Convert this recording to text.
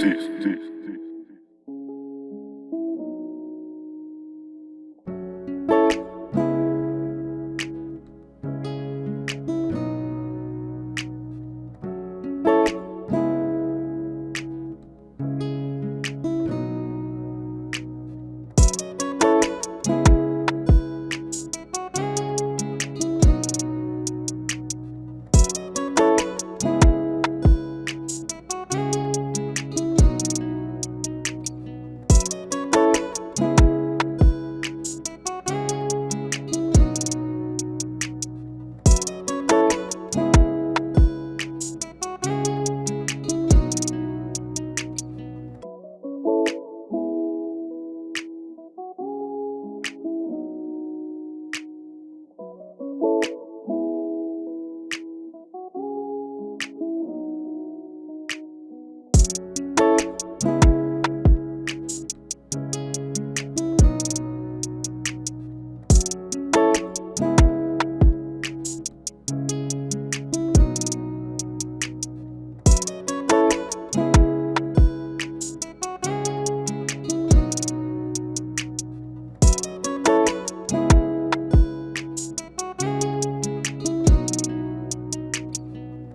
sí, sí. sí. You